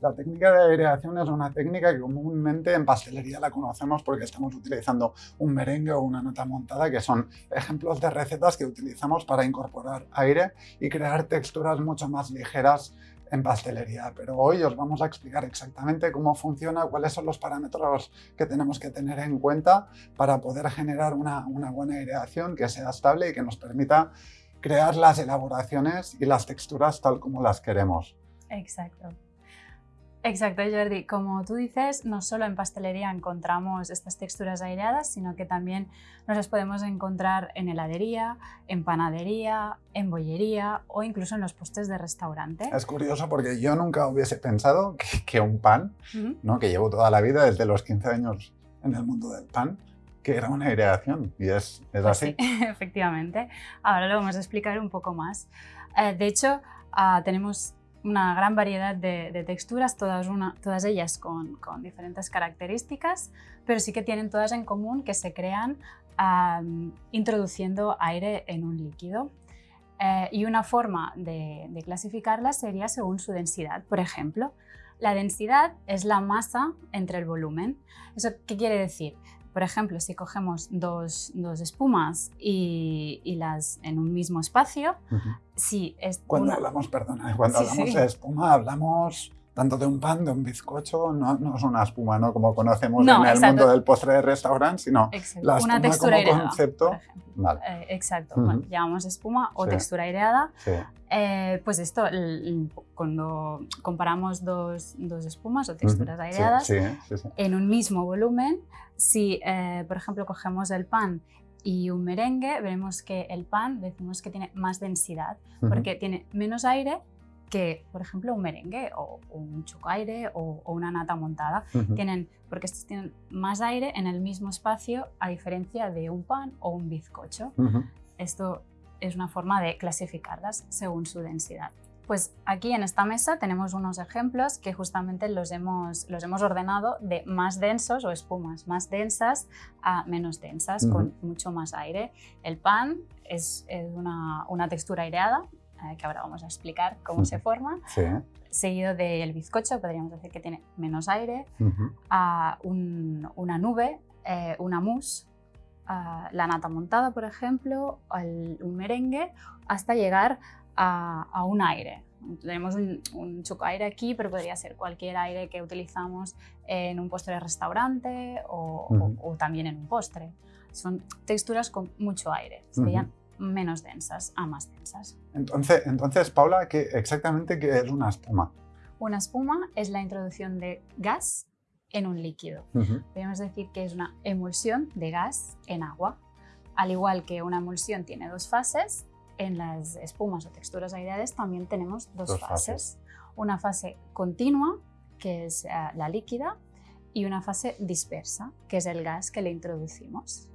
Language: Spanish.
La técnica de aireación es una técnica que comúnmente en pastelería la conocemos porque estamos utilizando un merengue o una nata montada, que son ejemplos de recetas que utilizamos para incorporar aire y crear texturas mucho más ligeras en pastelería, pero hoy os vamos a explicar exactamente cómo funciona, cuáles son los parámetros que tenemos que tener en cuenta para poder generar una, una buena aireación que sea estable y que nos permita crear las elaboraciones y las texturas tal como las queremos. Exacto. Exacto, Jordi. Como tú dices, no solo en pastelería encontramos estas texturas aireadas, sino que también nos las podemos encontrar en heladería, en panadería, en bollería o incluso en los postes de restaurante. Es curioso porque yo nunca hubiese pensado que, un pan, ¿no? que llevo toda la vida desde los 15 años en el mundo del pan, que era una aireación y es, es pues así. Sí, efectivamente. Ahora lo vamos a explicar un poco más. Eh, de hecho, ah, tenemos una gran variedad de, texturas, todas, todas ellas con, diferentes características, pero sí que tienen todas en común que se crean introduciendo aire en un líquido. Eh, y una forma de, de clasificarlas sería según su densidad. Por ejemplo, la densidad es la masa entre el volumen. ¿Eso qué quiere decir? Por ejemplo, si cogemos dos, espumas y, las en un mismo espacio, si es Cuando hablamos, perdona, cuando hablamos de espuma hablamos tanto de un pan, de un bizcocho, no, no es una espuma ¿no? como conocemos en el mundo del postre de restaurante, sino la espuma una como concepto. Eh, exacto, llamamos espuma o textura aireada. Eh, pues esto, cuando comparamos dos, dos, espumas o texturas aireadas en un mismo volumen, si eh, por ejemplo cogemos el pan y un merengue, veremos que el pan decimos que tiene más densidad, porque tiene menos aire que, por ejemplo, un merengue o, un chocaire o, o una nata montada. tienen, porque estos tienen más aire en el mismo espacio a diferencia de un pan o un bizcocho. Esto es una forma de clasificarlas según su densidad. Pues aquí en esta mesa tenemos unos ejemplos que justamente los hemos, los hemos ordenado de más densos o espumas más densas a menos densas, con mucho más aire. El pan es, es una, una, textura aireada, que ahora vamos a explicar cómo se forma. Seguido del bizcocho, podríamos decir que tiene menos aire, a una nube, eh, una mousse, la nata montada, por ejemplo, un merengue, hasta llegar a, un aire. Tenemos un, un aire aquí, pero podría ser cualquier aire que utilizamos en un postre de restaurante o, también en un postre. Son texturas con mucho aire, serían menos densas a más densas. Entonces, entonces Paula, ¿qué, exactamente qué es una espuma? Una espuma es la introducción de gas en un líquido. Podemos decir que es una emulsión de gas en agua. Al igual que una emulsión tiene dos fases, en las espumas o texturas aireadas también tenemos dos, fases. Una fase continua, que es eh, la líquida, y una fase dispersa, que es el gas que le introducimos.